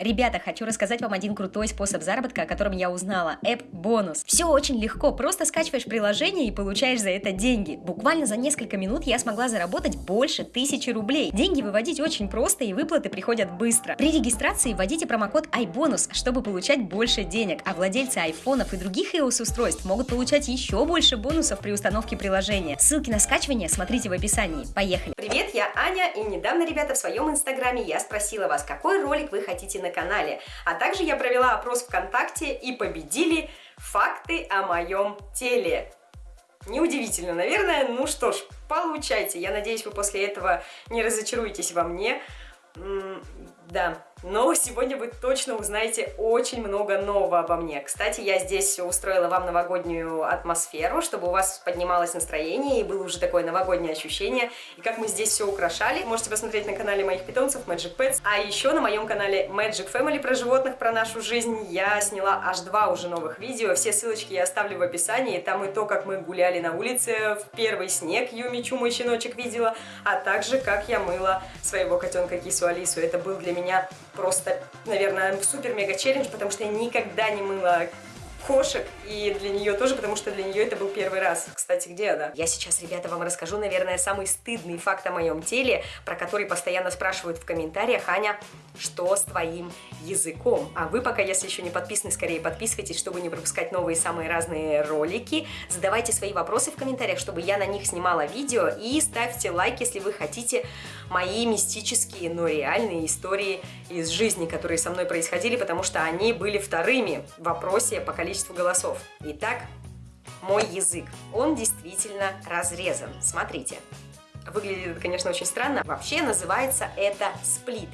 Ребята, хочу рассказать вам один крутой способ заработка, о котором я узнала. App бонус. Все очень легко, просто скачиваешь приложение и получаешь за это деньги. Буквально за несколько минут я смогла заработать больше тысячи рублей. Деньги выводить очень просто и выплаты приходят быстро. При регистрации вводите промокод iBonus, чтобы получать больше денег, а владельцы айфонов и других iOS устройств могут получать еще больше бонусов при установке приложения. Ссылки на скачивание смотрите в описании. Поехали! Привет, я Аня, и недавно, ребята, в своем инстаграме я спросила вас, какой ролик вы хотите на канале. А также я провела опрос ВКонтакте и победили факты о моем теле. Неудивительно, наверное. Ну что ж, получайте. Я надеюсь, вы после этого не разочаруетесь во мне. Да, но сегодня вы точно узнаете очень много нового обо мне. Кстати, я здесь устроила вам новогоднюю атмосферу, чтобы у вас поднималось настроение и было уже такое новогоднее ощущение. И как мы здесь все украшали, можете посмотреть на канале моих питомцев Magic Pets. А еще на моем канале Magic Family про животных, про нашу жизнь я сняла аж два уже новых видео. Все ссылочки я оставлю в описании. Там и то, как мы гуляли на улице, в первый снег Юми Чу, мой щеночек, видела, а также как я мыла своего котенка Кису Алису. Это был для меня просто, наверное, супер-мега челлендж, потому что я никогда не мыла кошек, и для нее тоже, потому что для нее это был первый раз. Кстати, где она? Я сейчас, ребята, вам расскажу, наверное, самый стыдный факт о моем теле, про который постоянно спрашивают в комментариях. Аня, что с твоим языком? А вы пока, если еще не подписаны, скорее подписывайтесь, чтобы не пропускать новые самые разные ролики. Задавайте свои вопросы в комментариях, чтобы я на них снимала видео. И ставьте лайк, если вы хотите мои мистические, но реальные истории из жизни, которые со мной происходили, потому что они были вторыми в вопросе по количеству голосов. Итак, мой язык, он действительно разрезан. Смотрите. Выглядит это, конечно, очень странно. Вообще называется это сплит.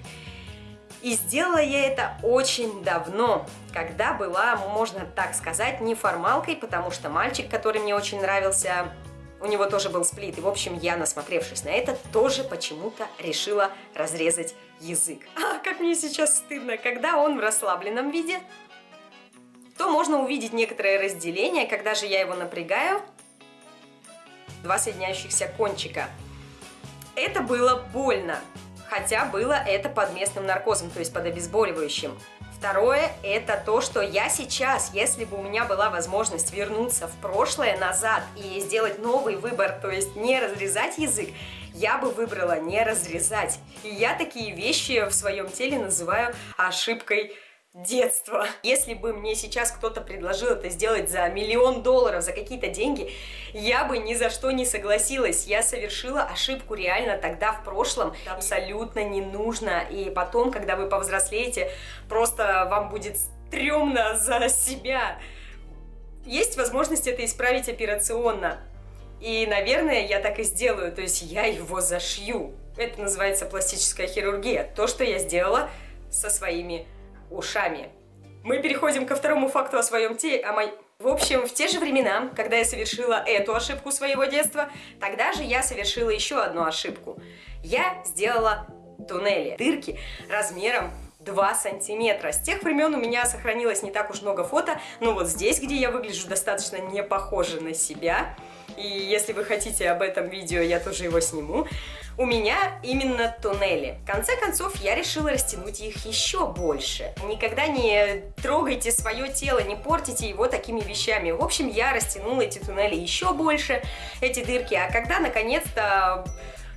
И сделала я это очень давно, когда была, можно так сказать, неформалкой, потому что мальчик, который мне очень нравился, у него тоже был сплит. И, в общем, я, насмотревшись на это, тоже почему-то решила разрезать язык. А, как мне сейчас стыдно, когда он в расслабленном виде, то можно увидеть некоторое разделение, когда же я его напрягаю, два соединяющихся кончика. Это было больно, хотя было это под местным наркозом, то есть под обезболивающим. Второе, это то, что я сейчас, если бы у меня была возможность вернуться в прошлое назад и сделать новый выбор, то есть не разрезать язык, я бы выбрала не разрезать. И я такие вещи в своем теле называю ошибкой детства. Если бы мне сейчас кто-то предложил это сделать за миллион долларов, за какие-то деньги, я бы ни за что не согласилась. Я совершила ошибку реально тогда в прошлом. Это абсолютно не нужно. И потом, когда вы повзрослеете, просто вам будет стрёмно за себя. Есть возможность это исправить операционно. И, наверное, я так и сделаю. То есть я его зашью. Это называется пластическая хирургия. То, что я сделала со своими ушами. Мы переходим ко второму факту о своем теле, о моей... В общем, в те же времена, когда я совершила эту ошибку своего детства, тогда же я совершила еще одну ошибку. Я сделала туннели, дырки размером 2 сантиметра. С тех времен у меня сохранилось не так уж много фото, но вот здесь, где я выгляжу достаточно не похоже на себя, и если вы хотите об этом видео, я тоже его сниму, у меня именно туннели. В конце концов, я решила растянуть их еще больше. Никогда не трогайте свое тело, не портите его такими вещами. В общем, я растянула эти туннели еще больше, эти дырки. А когда, наконец-то,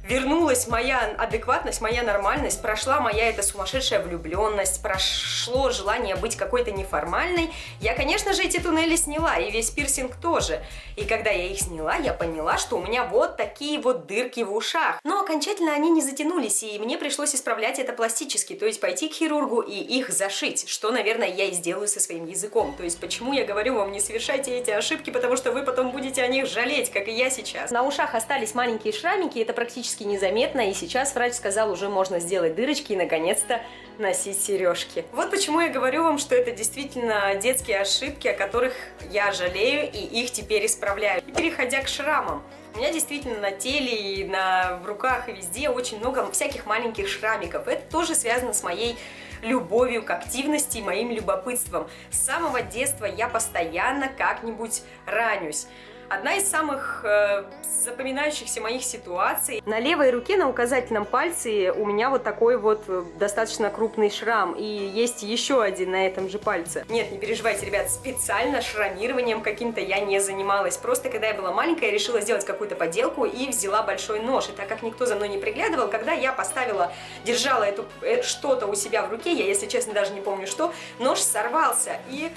вернулась моя адекватность, моя нормальность, прошла моя эта сумасшедшая влюбленность, прошло желание быть какой-то неформальной, я, конечно же, эти туннели сняла, и весь пирсинг тоже. И когда я их сняла, я поняла, что у меня вот такие вот дырки в ушах. Но окончательно они не затянулись, и мне пришлось исправлять это пластически, то есть пойти к хирургу и их зашить, что, наверное, я и сделаю со своим языком. То есть почему я говорю вам, не совершайте эти ошибки, потому что вы потом будете о них жалеть, как и я сейчас. На ушах остались маленькие шрамики, это практически практически незаметно, и сейчас врач сказал, уже можно сделать дырочки и наконец-то носить сережки. Вот почему я говорю вам, что это действительно детские ошибки, о которых я жалею и их теперь исправляю. И переходя к шрамам. У меня действительно на теле и на, в руках и везде очень много всяких маленьких шрамиков. Это тоже связано с моей любовью к активности и моим любопытством. С самого детства я постоянно как-нибудь ранюсь. Одна из самых э, запоминающихся моих ситуаций. На левой руке, на указательном пальце у меня вот такой вот э, достаточно крупный шрам. И есть еще один на этом же пальце. Нет, не переживайте, ребят, специально шрамированием каким-то я не занималась. Просто когда я была маленькая, я решила сделать какую-то поделку и взяла большой нож. И так как никто за мной не приглядывал, когда я поставила, держала эту э, что-то у себя в руке, я, если честно, даже не помню что, нож сорвался. И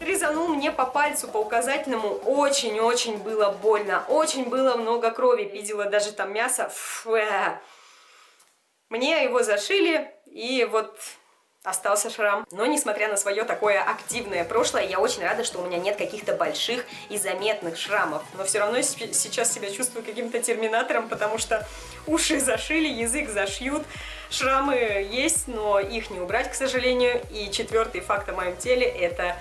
резанул мне по пальцу, по указательному. Очень-очень было больно. Очень было много крови. Видела даже там мясо. Фу. Мне его зашили, и вот остался шрам. Но несмотря на свое такое активное прошлое, я очень рада, что у меня нет каких-то больших и заметных шрамов. Но все равно сейчас себя чувствую каким-то терминатором, потому что уши зашили, язык зашьют. Шрамы есть, но их не убрать, к сожалению. И четвертый факт о моем теле – это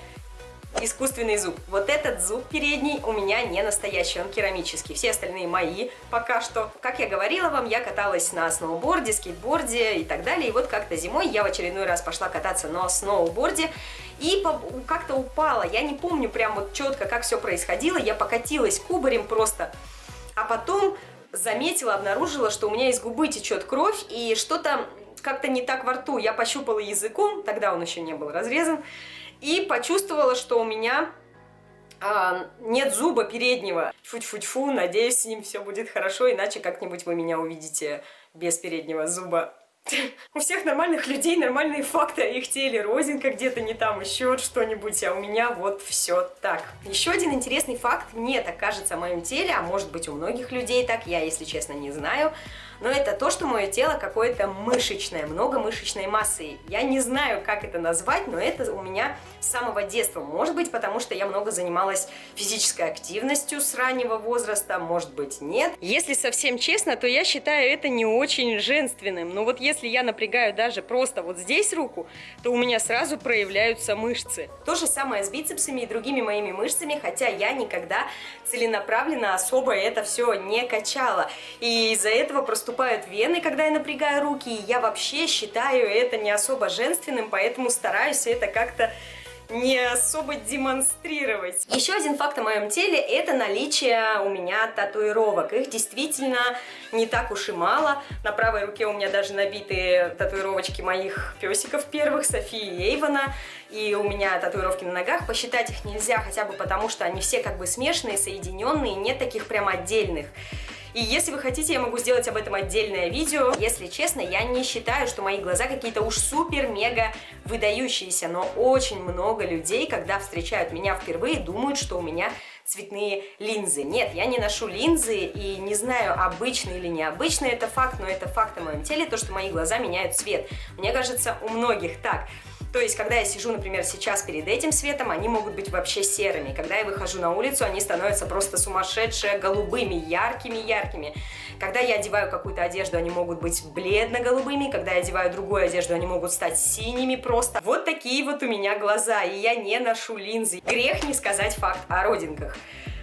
искусственный зуб. Вот этот зуб передний у меня не настоящий, он керамический. Все остальные мои пока что. Как я говорила вам, я каталась на сноуборде, скейтборде и так далее. И вот как-то зимой я в очередной раз пошла кататься на сноуборде и как-то упала. Я не помню прям вот четко, как все происходило. Я покатилась кубарем просто. А потом заметила, обнаружила, что у меня из губы течет кровь и что-то как-то не так во рту. Я пощупала языком, тогда он еще не был разрезан, и почувствовала, что у меня а, нет зуба переднего. Фу-фу-фу, надеюсь, с ним все будет хорошо, иначе как-нибудь вы меня увидите без переднего зуба. У всех нормальных людей нормальные факты о их теле. Розинка где-то не там, еще что-нибудь, а у меня вот все так. Еще один интересный факт, мне так кажется о моем теле, а может быть у многих людей так, я, если честно, не знаю но это то, что мое тело какое-то мышечное, много мышечной массы. Я не знаю, как это назвать, но это у меня с самого детства. Может быть, потому что я много занималась физической активностью с раннего возраста, может быть, нет. Если совсем честно, то я считаю это не очень женственным. Но вот если я напрягаю даже просто вот здесь руку, то у меня сразу проявляются мышцы. То же самое с бицепсами и другими моими мышцами, хотя я никогда целенаправленно особо это все не качала. И из-за этого проступают вены, когда я напрягаю руки, и я вообще считаю это не особо женственным, поэтому стараюсь это как-то не особо демонстрировать. Еще один факт о моем теле – это наличие у меня татуировок. Их действительно не так уж и мало. На правой руке у меня даже набиты татуировочки моих песиков первых, Софии и Эйвона. И у меня татуировки на ногах. Посчитать их нельзя, хотя бы потому, что они все как бы смешанные, соединенные, нет таких прям отдельных. И если вы хотите, я могу сделать об этом отдельное видео. Если честно, я не считаю, что мои глаза какие-то уж супер-мега выдающиеся, но очень много людей, когда встречают меня впервые, думают, что у меня цветные линзы. Нет, я не ношу линзы и не знаю, обычный или необычный это факт, но это факт о моем теле, то, что мои глаза меняют цвет. Мне кажется, у многих так. То есть, когда я сижу, например, сейчас перед этим светом, они могут быть вообще серыми. Когда я выхожу на улицу, они становятся просто сумасшедшие, голубыми, яркими-яркими. Когда я одеваю какую-то одежду, они могут быть бледно-голубыми. Когда я одеваю другую одежду, они могут стать синими просто. Вот такие вот у меня глаза, и я не ношу линзы. Грех не сказать факт о родинках.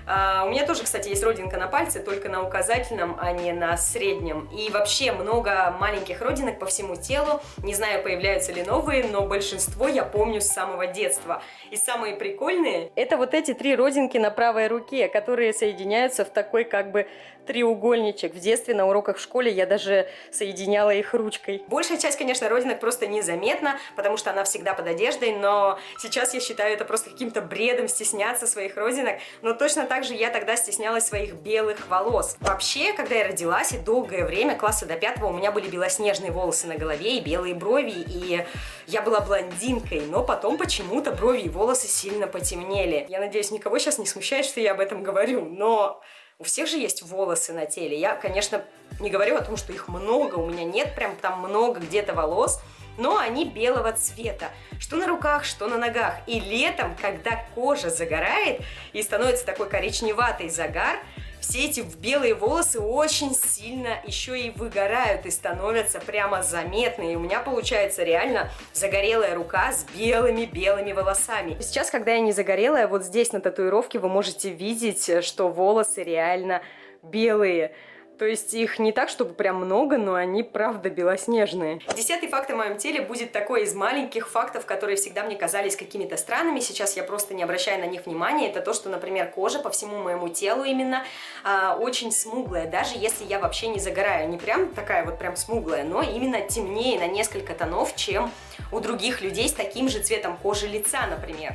А, у меня тоже, кстати, есть родинка на пальце, только на указательном, а не на среднем. И вообще много маленьких родинок по всему телу. Не знаю, появляются ли новые, но большинство я помню с самого детства. И самые прикольные – это вот эти три родинки на правой руке, которые соединяются в такой как бы треугольничек. В детстве на уроках в школе я даже соединяла их ручкой. Большая часть, конечно, родинок просто незаметна, потому что она всегда под одеждой, но сейчас я считаю это просто каким-то бредом стесняться своих родинок. Но точно так же я тогда стеснялась своих белых волос. Вообще, когда я родилась, и долгое время, класса до пятого, у меня были белоснежные волосы на голове и белые брови, и я была блондинкой, но потом почему-то брови и волосы сильно потемнели. Я надеюсь, никого сейчас не смущает, что я об этом говорю, но у всех же есть волосы на теле. Я, конечно, не говорю о том, что их много, у меня нет прям там много где-то волос, но они белого цвета, что на руках, что на ногах. И летом, когда кожа загорает и становится такой коричневатый загар, все эти белые волосы очень сильно еще и выгорают и становятся прямо заметны. И у меня получается реально загорелая рука с белыми-белыми волосами. Сейчас, когда я не загорелая, вот здесь на татуировке вы можете видеть, что волосы реально белые. То есть их не так, чтобы прям много, но они правда белоснежные. Десятый факт о моем теле будет такой из маленьких фактов, которые всегда мне казались какими-то странными. Сейчас я просто не обращаю на них внимания. Это то, что, например, кожа по всему моему телу именно а, очень смуглая. Даже если я вообще не загораю. Не прям такая вот прям смуглая, но именно темнее на несколько тонов, чем у других людей с таким же цветом кожи лица, например.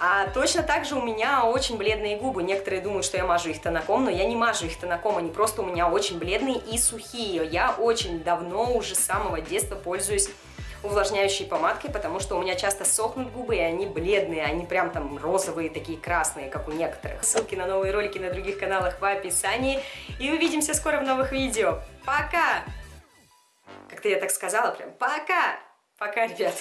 А точно так же у меня очень бледные губы. Некоторые думают, что я мажу их тонаком, но я не мажу их тонаком, они просто у меня очень бледные и сухие. Я очень давно, уже с самого детства пользуюсь увлажняющей помадкой, потому что у меня часто сохнут губы, и они бледные, они прям там розовые, такие красные, как у некоторых. Ссылки на новые ролики на других каналах в описании. И увидимся скоро в новых видео. Пока! Как-то я так сказала прям. Пока! Пока, ребят!